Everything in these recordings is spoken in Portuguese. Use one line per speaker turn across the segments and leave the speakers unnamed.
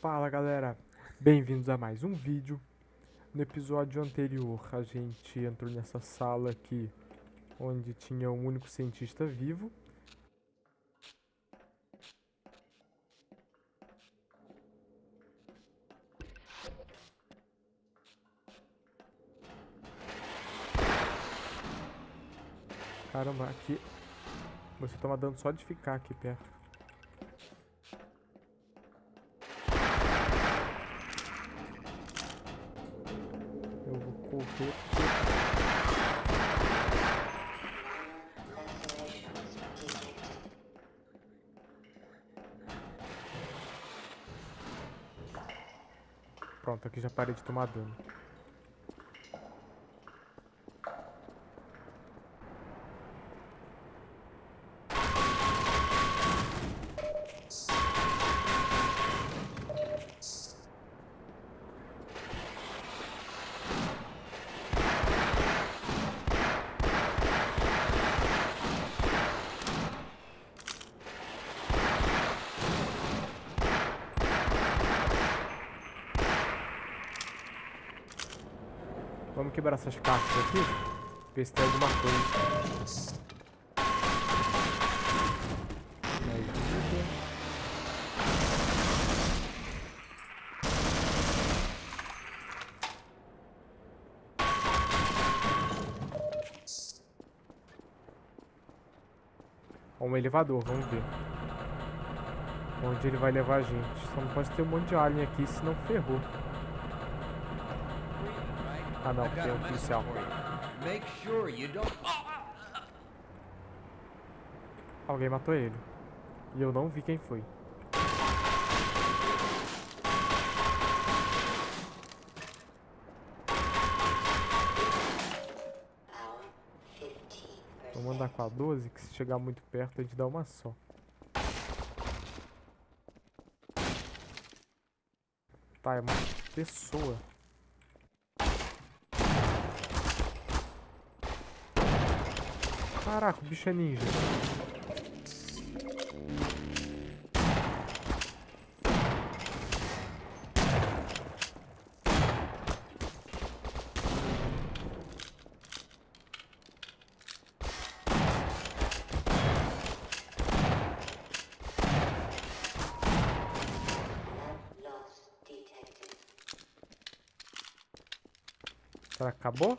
Fala galera, bem-vindos a mais um vídeo. No episódio anterior a gente entrou nessa sala aqui onde tinha um único cientista vivo. Caramba, aqui você toma dano só de ficar aqui perto. Aqui já parei de tomar dano. Vamos quebrar essas caixas aqui. Ver se tem alguma coisa. Um elevador, vamos ver. Onde ele vai levar a gente. Só não pode ter um monte de alien aqui, senão ferrou. Ah não, tem um policial. Alguém matou ele. E eu não vi quem foi. Vou mandar com a 12, que se chegar muito perto a gente dá uma só. Tá, é uma pessoa. Caraca, o bicho é ninja. Será que acabou?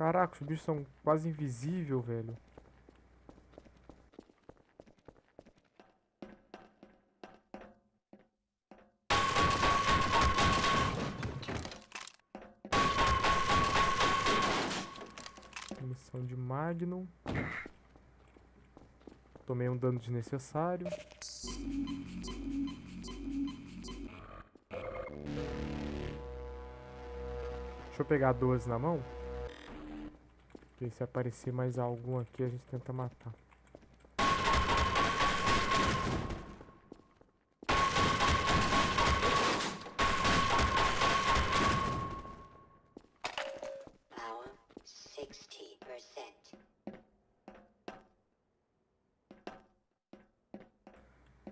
Caraca, os bichos são quase invisíveis, velho. Missão de Magnum. Tomei um dano desnecessário. Deixa eu pegar 12 na mão. Porque se aparecer mais algum aqui, a gente tenta matar.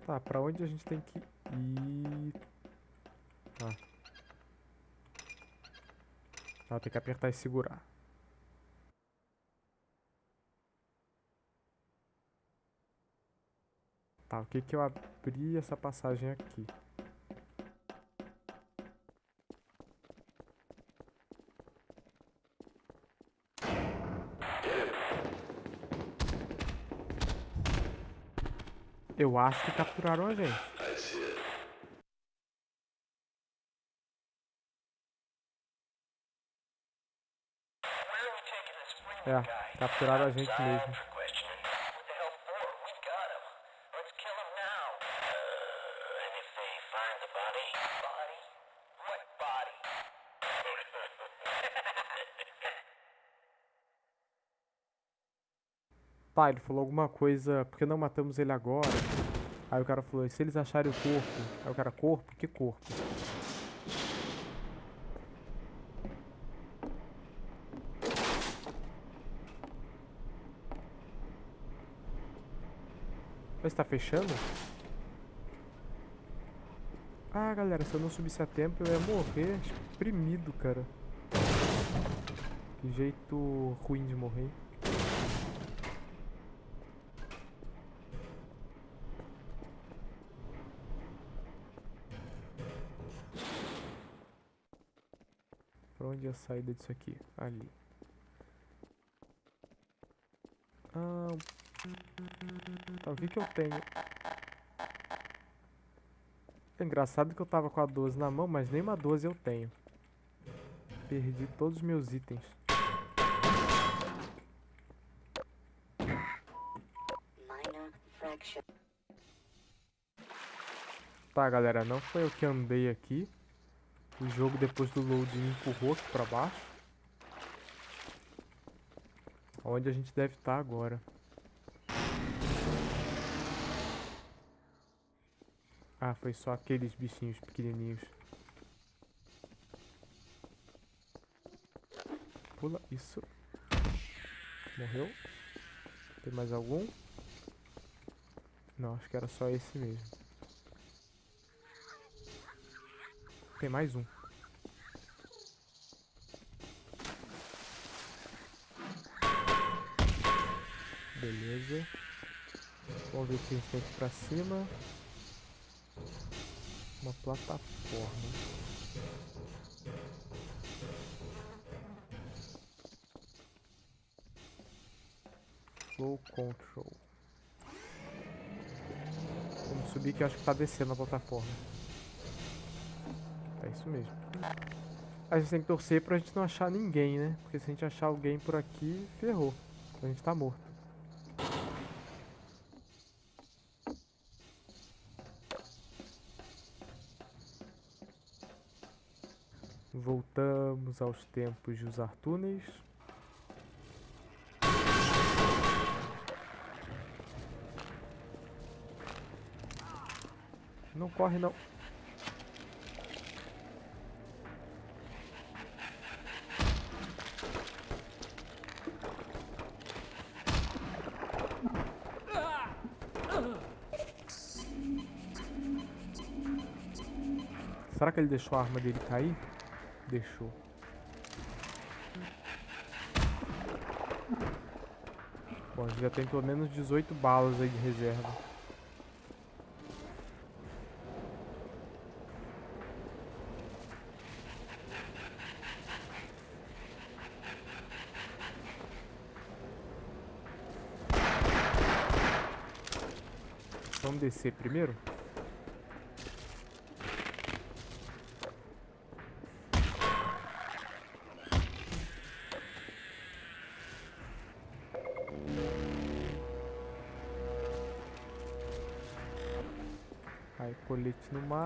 Tá, pra onde a gente tem que ir? Tá. Tá, tem que apertar e segurar. Tá, o que que eu abri essa passagem aqui? Eu acho que capturaram a gente. É, capturaram a gente mesmo. Tá, ele falou alguma coisa, porque não matamos ele agora? Aí o cara falou, e se eles acharem o corpo? Aí o cara, corpo? Que corpo? Mas tá fechando? Ah, galera, se eu não subisse a tempo, eu ia morrer espremido, cara. Que jeito ruim de morrer. Onde é a saída disso aqui? Ali. Ah, tá, o que que eu tenho? É engraçado que eu tava com a 12 na mão, mas nem uma 12 eu tenho. Perdi todos os meus itens. Tá, galera, não foi eu que andei aqui. O jogo, depois do load, empurrou aqui pra baixo. Onde a gente deve estar tá agora. Ah, foi só aqueles bichinhos pequenininhos. Pula, isso. Morreu. Tem mais algum? Não, acho que era só esse mesmo. Tem mais um. Beleza. Vamos ver o que a gente tem aqui pra cima uma plataforma. Flow Control. Vamos subir que eu acho que tá descendo a plataforma. É isso mesmo. A gente tem que torcer pra gente não achar ninguém, né? Porque se a gente achar alguém por aqui, ferrou. A gente tá morto. Voltamos aos tempos de usar túneis. Não corre não. Será que ele deixou a arma dele cair? Deixou. Bom, a gente já tem pelo menos 18 balas aí de reserva. Vamos descer primeiro?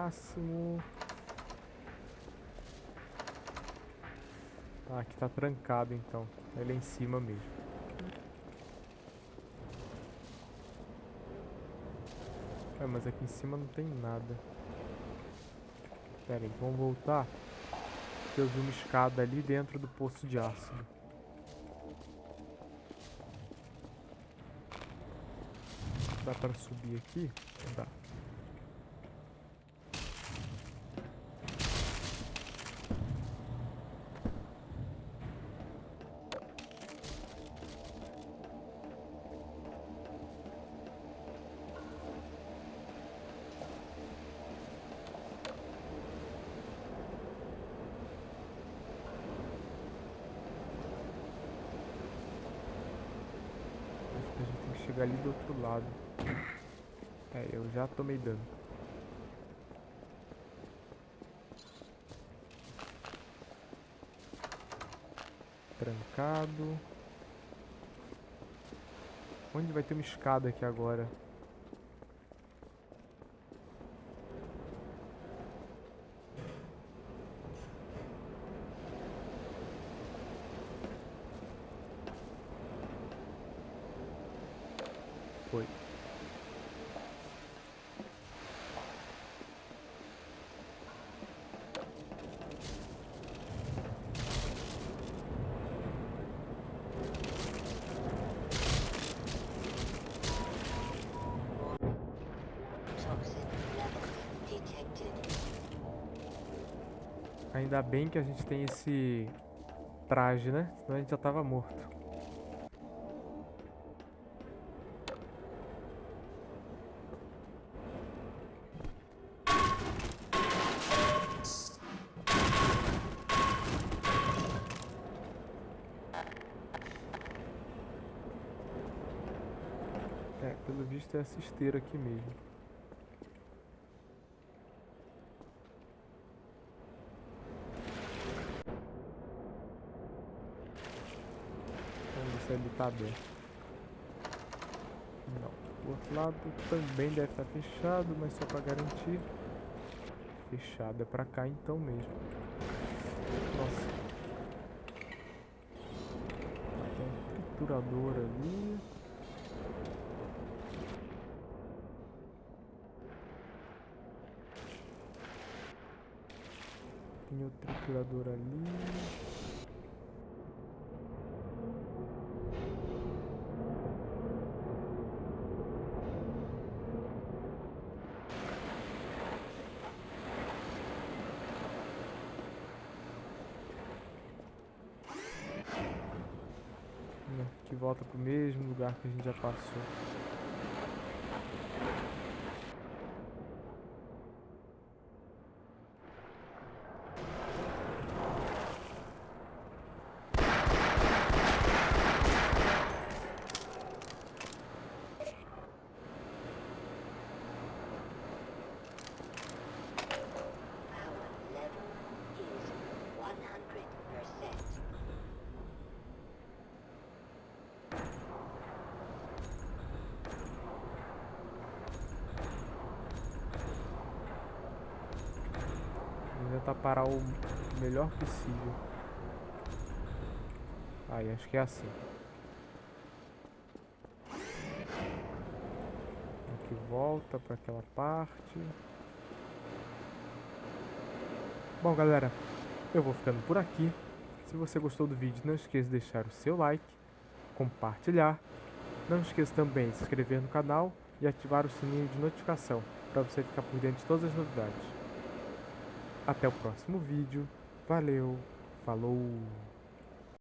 Máximo. Ah, aqui tá trancado então. É em cima mesmo. É, mas aqui em cima não tem nada. Pera aí, vamos voltar. Eu vi uma escada ali dentro do poço de ácido. Dá para subir aqui? Dá. Chegar ali do outro lado. É, eu já tomei dano. Trancado. Onde vai ter uma escada aqui agora? foi. Ainda bem que a gente tem esse traje, né? Senão a gente já tava morto. É, pelo visto é essa esteira aqui mesmo. Vamos ver se ele Não. O outro lado também deve estar fechado, mas só pra garantir. Fechado. É pra cá então mesmo. Nossa. Tem um triturador ali. Tem o triturador ali. Né, que volta pro que a gente já passou. Parar o melhor possível. Aí, acho que é assim. Aqui volta para aquela parte. Bom, galera, eu vou ficando por aqui. Se você gostou do vídeo, não esqueça de deixar o seu like, compartilhar. Não esqueça também de se inscrever no canal e ativar o sininho de notificação para você ficar por dentro de todas as novidades. Até o próximo vídeo. Valeu, falou!